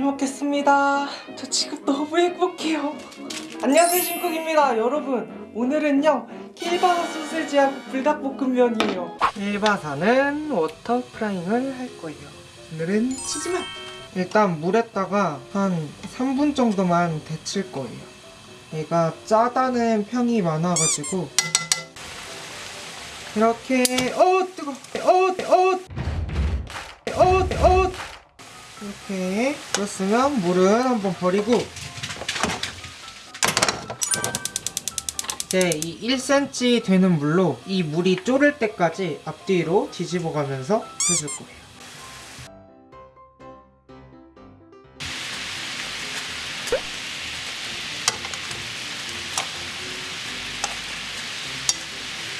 잘 먹겠습니다. 저 지금 너무 행복해요. 안녕하세요 신쿡입니다. 여러분 오늘은요 kielbasa 소세지하고 불닭볶음면이에요. kielbasa는 water frying을 할 거예요. 오늘은 치즈맛. 일단 물에다가 한 3분 정도만 데칠 거예요. 얘가 짜다는 평이 많아가지고 이렇게 어 뜨거 어, 어. 이렇게 그렇으면 물은 한번 버리고 이제 이 1cm 되는 물로 이 물이 졸을 때까지 앞뒤로 뒤집어 가면서 해줄 거예요.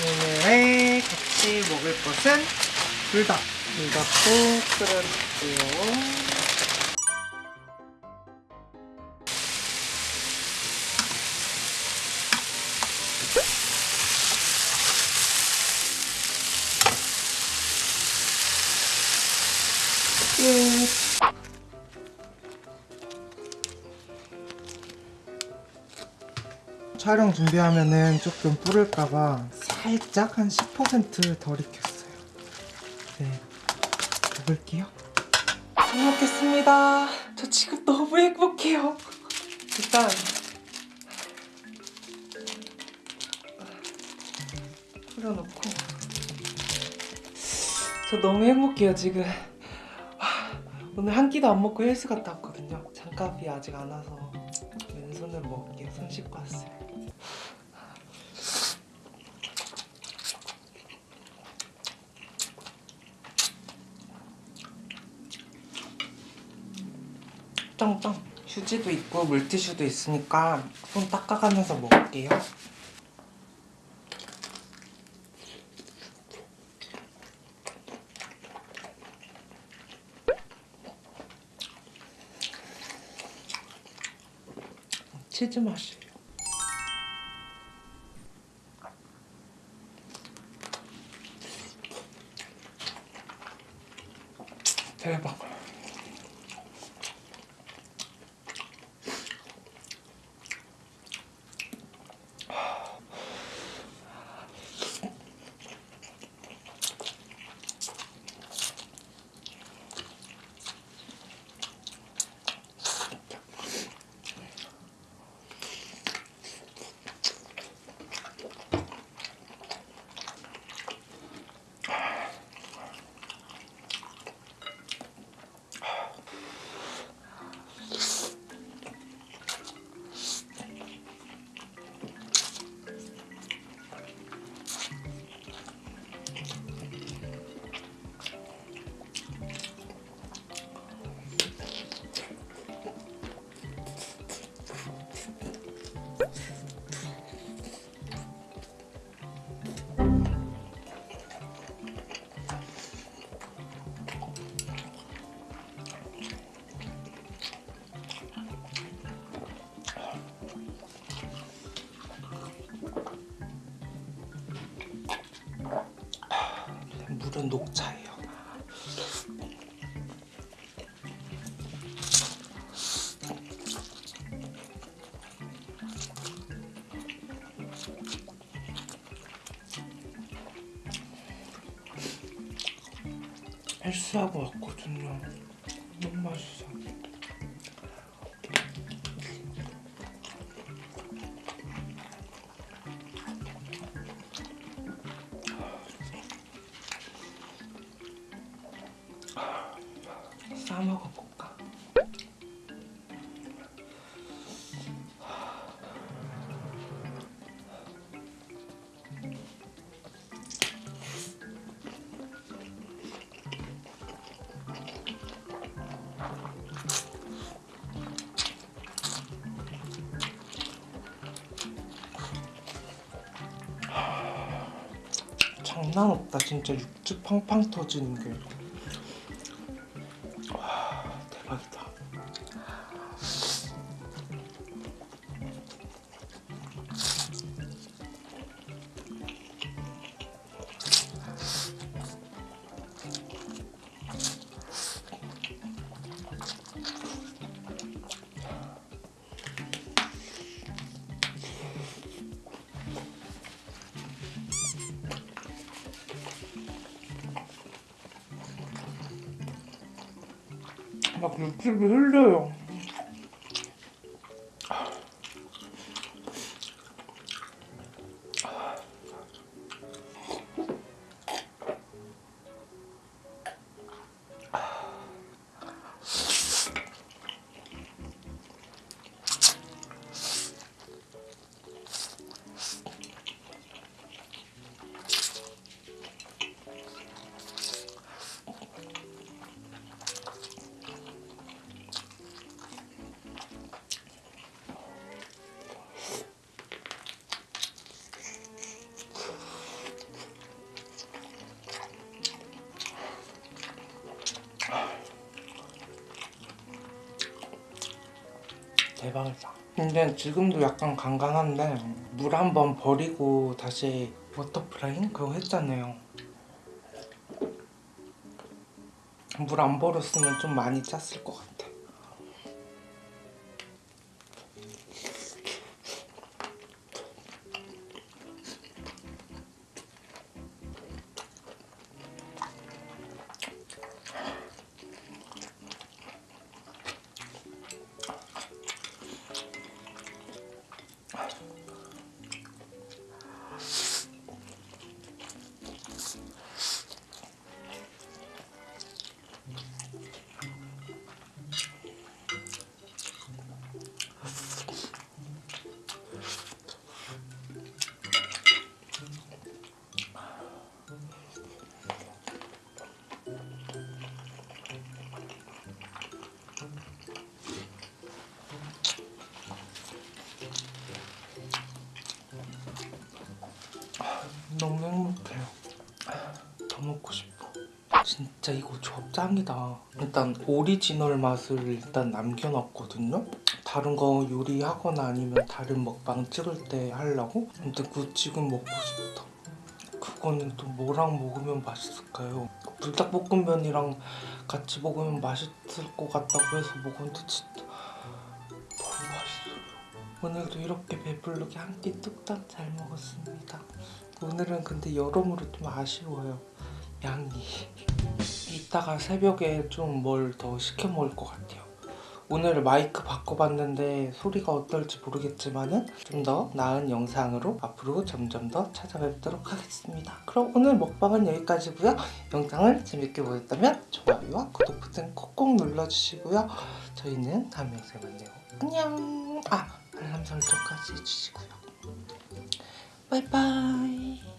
오늘의 같이 먹을 것은 불닭. 불닭도 끓여줄게요. 촬영 준비하면은 조금 뿌릴까봐 살짝 한 10%덜 익혔어요. 네, 먹을게요. 잘 먹겠습니다. 저 지금 너무 행복해요. 일단 뿌려놓고 저 너무 행복해요 지금. 오늘 한 끼도 안 먹고 헬스 갔다 왔거든요. 장갑이 아직 안 와서 왼손으로 먹을게요. 손 씻고 왔어요. 짱짱. 휴지도 있고 물티슈도 있으니까 손 닦아가면서 먹을게요. 치즈 맛이에요. 대박. 물은 녹차예요. 헬스하고 왔거든요. 너무 맛있어. 싸먹어볼까? 장난 없다 진짜 육즙 팡팡 터지는 게 막 육즙이 흘려요. 대박이다. 근데 지금도 약간 간간한데 물 한 번 버리고 다시 water frying 그거 했잖아요. 물 안 버렸으면 좀 많이 짰을 것 같아. 너무 행복해요. 더 먹고 싶어. 진짜 이거 조합 짱이다. 일단 오리지널 맛을 일단 남겨놨거든요. 다른 거 요리하거나 아니면 다른 먹방 찍을 때 하려고. 근데 그거 지금 먹고 싶다. 그거는 또 뭐랑 먹으면 맛있을까요? 불닭볶음면이랑 같이 먹으면 맛있을 것 같다고 해서 먹었는데 진짜 너무 맛있어요. 오늘도 이렇게 배부르게 한 끼 뚝딱 잘 먹었습니다. 오늘은 근데 여러모로 좀 아쉬워요. 양이. 이따가 새벽에 좀 뭘 더 시켜 먹을 것 같아요. 오늘 마이크 바꿔봤는데 소리가 어떨지 모르겠지만은 좀 더 나은 영상으로 앞으로 점점 더 찾아뵙도록 하겠습니다. 그럼 오늘 먹방은 여기까지고요. 영상을 재밌게 보셨다면 좋아요와 구독 버튼 콕콕 눌러주시고요. 저희는 다음 영상에 만나요. 안녕. 아 알람 설정까지 해주시고요. 拜拜。